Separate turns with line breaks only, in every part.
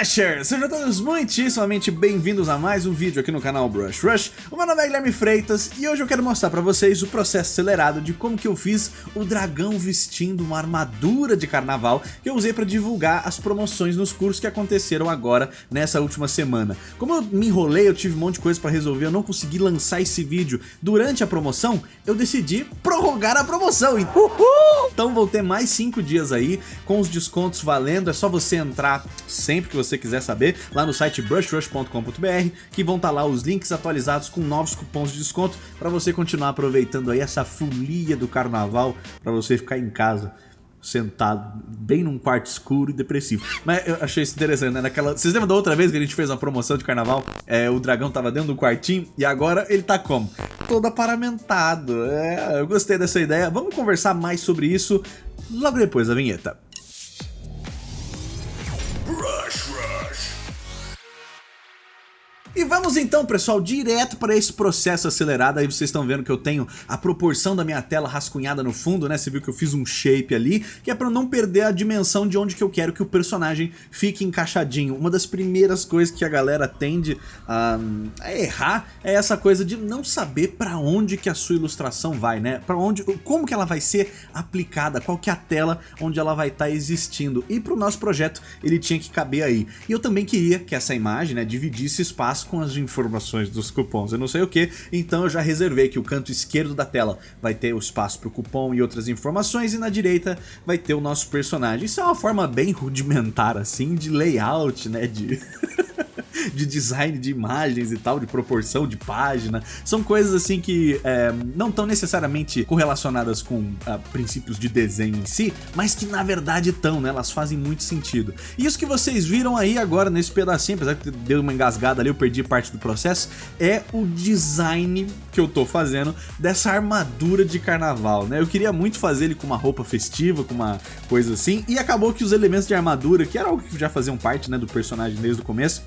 Brushers! Sejam todos muitíssimamente bem-vindos a mais um vídeo aqui no canal Brush Rush. O meu nome é Guilherme Freitas e hoje eu quero mostrar pra vocês o processo acelerado de como que eu fiz o dragão vestindo uma armadura de carnaval que eu usei pra divulgar as promoções nos cursos que aconteceram agora nessa última semana. Como eu me enrolei, eu tive um monte de coisa pra resolver, eu não consegui lançar esse vídeo durante a promoção, eu decidi prorrogar a promoção. Uhul! Então vou ter mais 5 dias aí com os descontos valendo, é só você entrar sempre que você quiser saber, lá no site brushrush.com.br, que vão estar tá lá os links atualizados com novos cupons de desconto para você continuar aproveitando aí essa folia do carnaval, para você ficar em casa sentado bem num quarto escuro e depressivo. Mas eu achei isso interessante, né? Naquela... Vocês lembram da outra vez que a gente fez uma promoção de carnaval? É, o dragão tava dentro do quartinho e agora ele tá como? Todo aparamentado. É, eu gostei dessa ideia. Vamos conversar mais sobre isso logo depois da vinheta. E vamos então, pessoal, direto para esse processo acelerado. Aí vocês estão vendo que eu tenho a proporção da minha tela rascunhada no fundo, né? Você viu que eu fiz um shape ali, que é para não perder a dimensão de onde que eu quero que o personagem fique encaixadinho. Uma das primeiras coisas que a galera tende a, a errar é essa coisa de não saber para onde que a sua ilustração vai, né? Para onde, como que ela vai ser aplicada, qual que é a tela onde ela vai estar tá existindo. E para o nosso projeto ele tinha que caber aí. E eu também queria que essa imagem, né, dividisse espaço com as informações dos cupons, eu não sei o que, então eu já reservei que o canto esquerdo da tela vai ter o espaço para o cupom e outras informações e na direita vai ter o nosso personagem. Isso é uma forma bem rudimentar assim de layout, né, de... de design de imagens e tal, de proporção de página. São coisas assim que é, não estão necessariamente correlacionadas com uh, princípios de desenho em si, mas que na verdade estão, né? Elas fazem muito sentido. E isso que vocês viram aí agora nesse pedacinho, apesar que deu uma engasgada ali, eu perdi parte do processo, é o design que eu tô fazendo dessa armadura de carnaval, né? Eu queria muito fazer ele com uma roupa festiva, com uma coisa assim, e acabou que os elementos de armadura, que era algo que já faziam parte, né, do personagem desde o começo,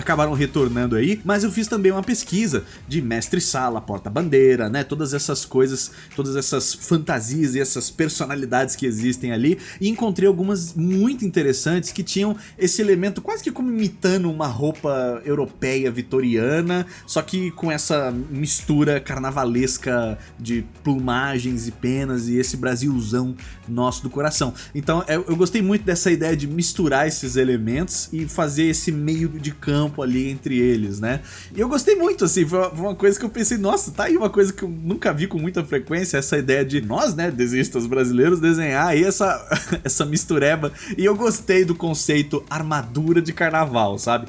acabaram retornando aí, mas eu fiz também uma pesquisa de mestre-sala, porta-bandeira, né, todas essas coisas, todas essas fantasias e essas personalidades que existem ali, e encontrei algumas muito interessantes que tinham esse elemento quase que como imitando uma roupa europeia vitoriana, só que com essa mistura carnavalesca de plumagens e penas e esse Brasilzão nosso do coração. Então eu gostei muito dessa ideia de misturar esses elementos e fazer esse meio de campo campo ali entre eles, né? E eu gostei muito, assim, foi uma coisa que eu pensei, nossa, tá aí uma coisa que eu nunca vi com muita frequência, essa ideia de nós, né, desenhistas brasileiros, desenhar aí essa, essa mistureba. E eu gostei do conceito armadura de carnaval, sabe?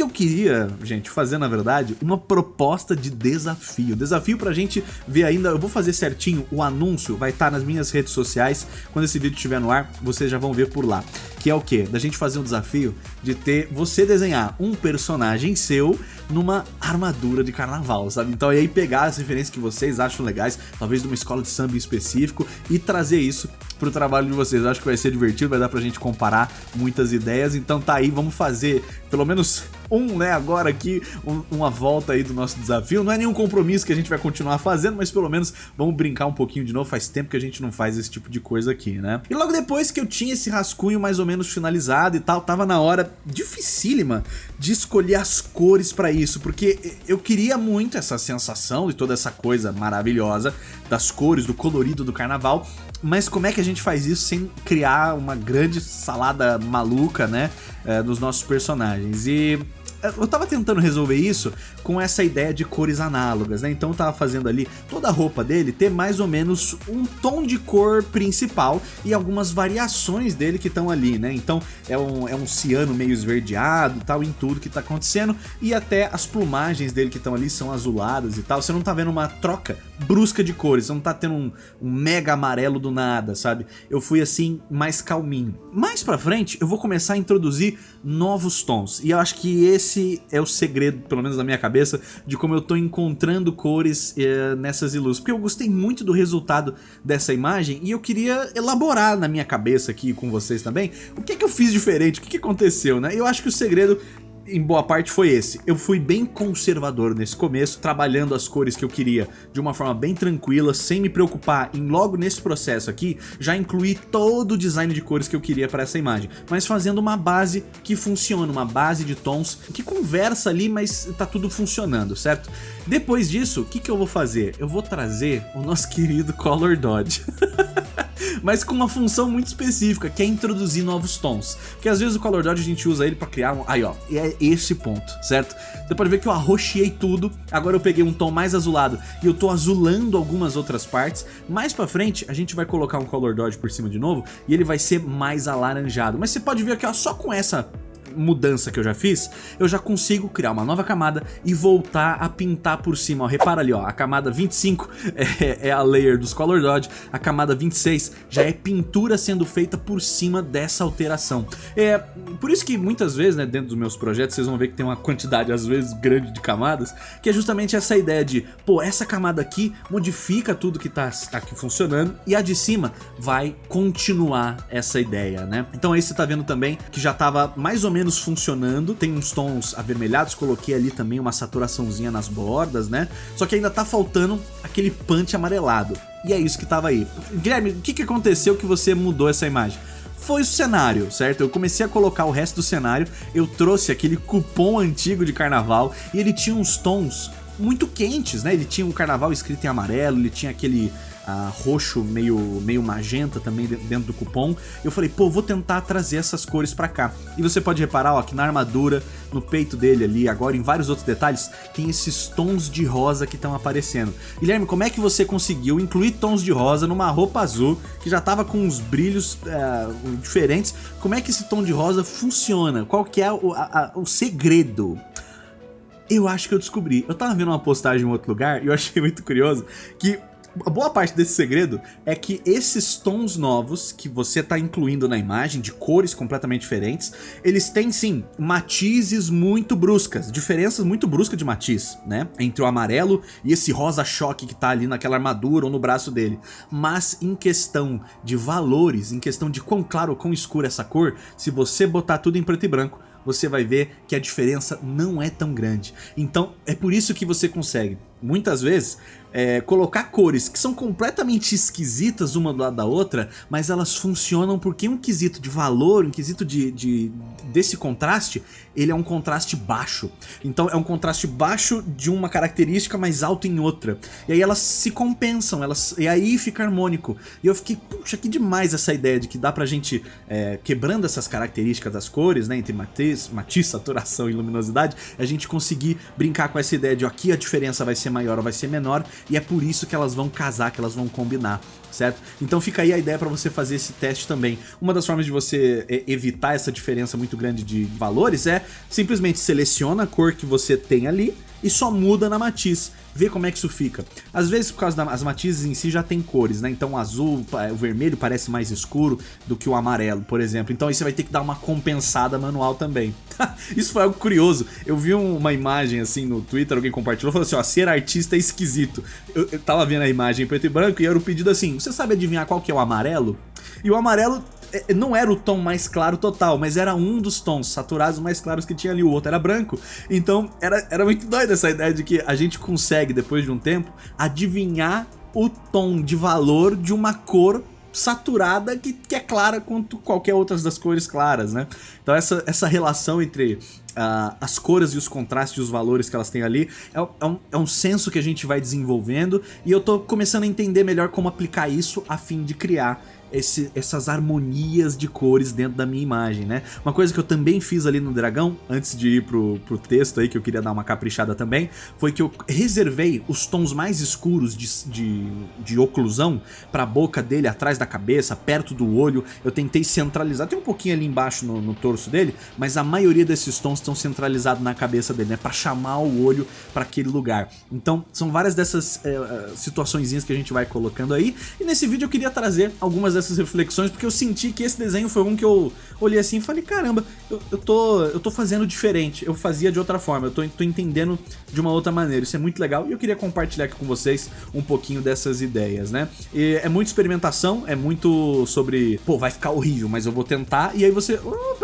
Que eu queria, gente, fazer, na verdade, uma proposta de desafio. Desafio pra gente ver ainda, eu vou fazer certinho, o anúncio vai estar tá nas minhas redes sociais, quando esse vídeo estiver no ar, vocês já vão ver por lá. Que é o quê? Da gente fazer um desafio de ter você desenhar um personagem seu numa armadura de carnaval, sabe? Então aí pegar as referências que vocês acham legais, talvez de uma escola de samba em específico, e trazer isso pro trabalho de vocês. Eu acho que vai ser divertido, vai dar pra gente comparar muitas ideias, então tá aí, vamos fazer pelo menos um, né, agora aqui, um, uma volta aí do nosso desafio. Não é nenhum compromisso que a gente vai continuar fazendo, mas pelo menos vamos brincar um pouquinho de novo. Faz tempo que a gente não faz esse tipo de coisa aqui, né? E logo depois que eu tinha esse rascunho mais ou menos finalizado e tal, tava na hora dificílima de escolher as cores pra isso, porque eu queria muito essa sensação de toda essa coisa maravilhosa das cores, do colorido do carnaval, mas como é que a gente faz isso sem criar uma grande salada maluca, né, é, nos nossos personagens? E eu tava tentando resolver isso com essa ideia de cores análogas, né? Então eu tava fazendo ali toda a roupa dele ter mais ou menos um tom de cor principal e algumas variações dele que estão ali, né? Então é um, é um ciano meio esverdeado tal em tudo que tá acontecendo e até as plumagens dele que estão ali são azuladas e tal. Você não tá vendo uma troca brusca de cores, você não tá tendo um, um mega amarelo do nada, sabe? Eu fui assim mais calminho. Mais pra frente eu vou começar a introduzir novos tons e eu acho que esse esse é o segredo, pelo menos na minha cabeça, de como eu tô encontrando cores eh, nessas ilus. Porque eu gostei muito do resultado dessa imagem e eu queria elaborar na minha cabeça aqui com vocês também o que é que eu fiz diferente, o que, que aconteceu, né? Eu acho que o segredo em boa parte foi esse. Eu fui bem conservador nesse começo, trabalhando as cores que eu queria de uma forma bem tranquila, sem me preocupar em logo nesse processo aqui, já incluir todo o design de cores que eu queria para essa imagem, mas fazendo uma base que funciona, uma base de tons que conversa ali, mas tá tudo funcionando, certo? Depois disso, o que, que eu vou fazer? Eu vou trazer o nosso querido Color Dodge. mas com uma função muito específica, que é introduzir novos tons. Que às vezes o Color Dodge a gente usa ele para criar um... Aí ó, e esse ponto, certo? Você pode ver que eu arroxeei tudo, agora eu peguei um tom mais azulado e eu tô azulando algumas outras partes. Mais pra frente a gente vai colocar um Color Dodge por cima de novo e ele vai ser mais alaranjado. Mas você pode ver aqui ó, só com essa mudança que eu já fiz, eu já consigo criar uma nova camada e voltar a pintar por cima. Ó, repara ali, ó, a camada 25 é, é a layer dos Color Dodge, a camada 26 já é pintura sendo feita por cima dessa alteração. É por isso que muitas vezes, né, dentro dos meus projetos, vocês vão ver que tem uma quantidade às vezes grande de camadas, que é justamente essa ideia de, pô, essa camada aqui modifica tudo que tá, tá aqui funcionando e a de cima vai continuar essa ideia, né? Então aí você tá vendo também que já tava mais ou menos menos funcionando, tem uns tons avermelhados, coloquei ali também uma saturaçãozinha nas bordas, né? Só que ainda tá faltando aquele punch amarelado. E é isso que tava aí. Guilherme, o que, que aconteceu que você mudou essa imagem? foi o cenário, certo? Eu comecei a colocar o resto do cenário, eu trouxe aquele cupom antigo de carnaval e ele tinha uns tons muito quentes, né? Ele tinha o um carnaval escrito em amarelo, ele tinha aquele uh, roxo meio, meio magenta também dentro do cupom. Eu falei, pô, vou tentar trazer essas cores pra cá. E você pode reparar, ó, que na armadura, no peito dele ali, agora em vários outros detalhes, tem esses tons de rosa que estão aparecendo. Guilherme, como é que você conseguiu incluir tons de rosa numa roupa azul que já tava com uns brilhos uh, diferentes? Como é que esse tom de rosa funciona? Qual que é o, a, a, o segredo? Eu acho que eu descobri. Eu tava vendo uma postagem em outro lugar e eu achei muito curioso que boa parte desse segredo é que esses tons novos que você está incluindo na imagem, de cores completamente diferentes, eles têm sim matizes muito bruscas, diferenças muito bruscas de matiz, né? Entre o amarelo e esse rosa choque que está ali naquela armadura ou no braço dele. Mas em questão de valores, em questão de quão claro ou quão escura essa cor, se você botar tudo em preto e branco, você vai ver que a diferença não é tão grande. Então é por isso que você consegue, muitas vezes, é, colocar cores que são completamente esquisitas uma do lado da outra, mas elas funcionam porque um quesito de valor, um quesito de, de, desse contraste, ele é um contraste baixo. Então é um contraste baixo de uma característica mais alto em outra. E aí elas se compensam, elas, e aí fica harmônico. E eu fiquei, puxa, que demais essa ideia de que dá pra gente, é, quebrando essas características das cores, né, entre matiz, matiz, saturação e luminosidade, a gente conseguir brincar com essa ideia de aqui a diferença vai ser maior ou vai ser menor, e é por isso que elas vão casar, que elas vão combinar, certo? Então fica aí a ideia para você fazer esse teste também. Uma das formas de você é, evitar essa diferença muito grande de valores é simplesmente seleciona a cor que você tem ali e só muda na matiz ver como é que isso fica. Às vezes, por causa das matizes em si, já tem cores, né? Então o azul, o vermelho parece mais escuro do que o amarelo, por exemplo. Então aí você vai ter que dar uma compensada manual também. isso foi algo curioso. Eu vi uma imagem assim no Twitter, alguém compartilhou, falou assim, ó, ser artista é esquisito. Eu, eu tava vendo a imagem em preto e branco e era o pedido assim, você sabe adivinhar qual que é o amarelo? E o amarelo é, não era o tom mais claro total, mas era um dos tons saturados mais claros que tinha ali, o outro era branco. Então era, era muito doido essa ideia de que a gente consegue, depois de um tempo, adivinhar o tom de valor de uma cor saturada que, que é clara quanto qualquer outra das cores claras, né? Então essa, essa relação entre uh, as cores e os contrastes e os valores que elas têm ali é, é, um, é um senso que a gente vai desenvolvendo e eu tô começando a entender melhor como aplicar isso a fim de criar esse, essas harmonias de cores dentro da minha imagem, né? Uma coisa que eu também fiz ali no dragão, antes de ir pro, pro texto aí, que eu queria dar uma caprichada também, foi que eu reservei os tons mais escuros de, de, de oclusão pra boca dele, atrás da cabeça, perto do olho. Eu tentei centralizar, tem um pouquinho ali embaixo no, no torso dele, mas a maioria desses tons estão centralizados na cabeça dele, né? Pra chamar o olho para aquele lugar. Então, são várias dessas é, que a gente vai colocando aí. E nesse vídeo eu queria trazer algumas dessas reflexões, porque eu senti que esse desenho foi um que eu olhei assim e falei, caramba, eu, eu, tô, eu tô fazendo diferente, eu fazia de outra forma, eu tô, tô entendendo de uma outra maneira, isso é muito legal e eu queria compartilhar aqui com vocês um pouquinho dessas ideias, né? E é muita experimentação, é muito sobre, pô, vai ficar horrível, mas eu vou tentar, e aí você, oh,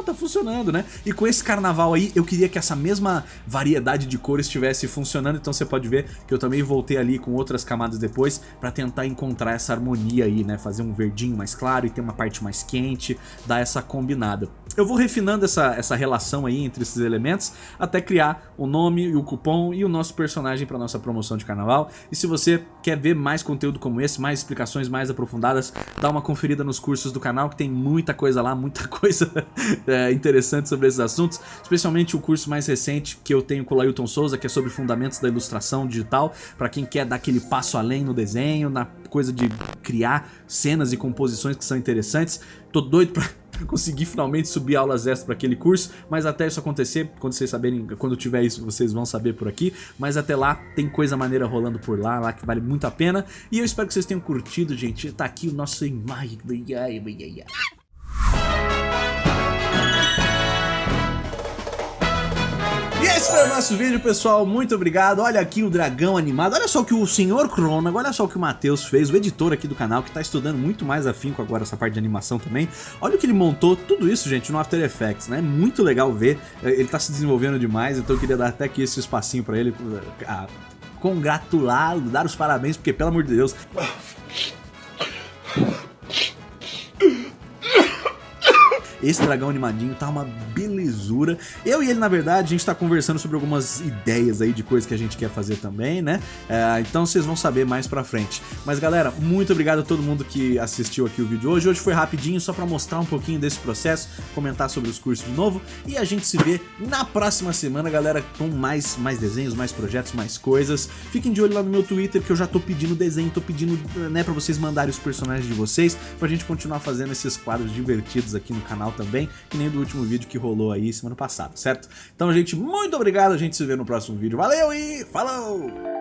não, tá funcionando, né? E com esse carnaval aí, eu queria que essa mesma variedade de cores estivesse funcionando, então você pode ver que eu também voltei ali com outras camadas depois pra tentar encontrar essa harmonia aí, né? Fazer um verdinho mais claro e ter uma parte mais quente, dar essa combinada. Eu vou refinando essa, essa relação aí entre esses elementos até criar o nome e o cupom e o nosso personagem para nossa promoção de carnaval. E se você quer ver mais conteúdo como esse, mais explicações mais aprofundadas, dá uma conferida nos cursos do canal que tem muita coisa lá, muita coisa é, interessante sobre esses assuntos, especialmente o curso mais recente que eu tenho com o Lailton Souza, que é sobre fundamentos da ilustração digital, para quem quer dar aquele passo além no desenho, na coisa de criar cenas e composições que são interessantes. Tô doido pra conseguir finalmente subir aulas extras para aquele curso, mas até isso acontecer, quando vocês saberem, quando tiver isso, vocês vão saber por aqui, mas até lá tem coisa maneira rolando por lá, lá que vale muito a pena, e eu espero que vocês tenham curtido, gente, tá aqui o nosso imagem, esse foi o nosso vídeo, pessoal. Muito obrigado. Olha aqui o dragão animado. Olha só o que o senhor Crônago, olha só o que o Matheus fez, o editor aqui do canal, que tá estudando muito mais afinco agora essa parte de animação também. Olha o que ele montou, tudo isso, gente, no After Effects, né? Muito legal ver. Ele tá se desenvolvendo demais, então eu queria dar até aqui esse espacinho pra ele. Ah, Congratulá-lo, dar os parabéns, porque, pelo amor de Deus... Esse dragão animadinho tá uma belezura. Eu e ele, na verdade, a gente tá conversando sobre algumas ideias aí de coisas que a gente quer fazer também, né? É, então vocês vão saber mais pra frente. Mas galera, muito obrigado a todo mundo que assistiu aqui o vídeo hoje. Hoje foi rapidinho, só pra mostrar um pouquinho desse processo, comentar sobre os cursos de novo. E a gente se vê na próxima semana, galera, com mais, mais desenhos, mais projetos, mais coisas. Fiquem de olho lá no meu Twitter, que eu já tô pedindo desenho, tô pedindo, né, pra vocês mandarem os personagens de vocês, pra gente continuar fazendo esses quadros divertidos aqui no canal também, que nem do último vídeo que rolou aí semana passada, certo? Então, gente, muito obrigado, a gente se vê no próximo vídeo. Valeu e falou!